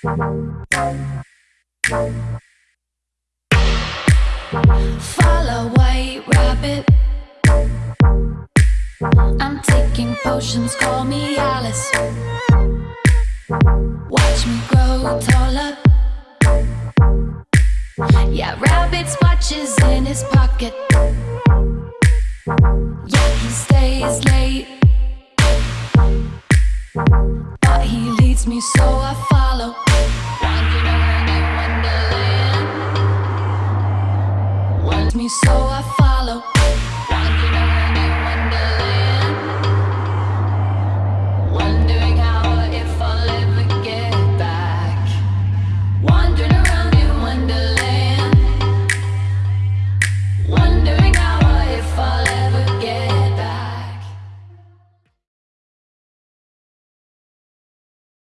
Follow white rabbit. I'm taking potions, call me Alice. Watch me grow taller. Yeah, rabbit's watches in his pocket. Yeah, he stays late. But he leads me, so I follow. me, so I follow.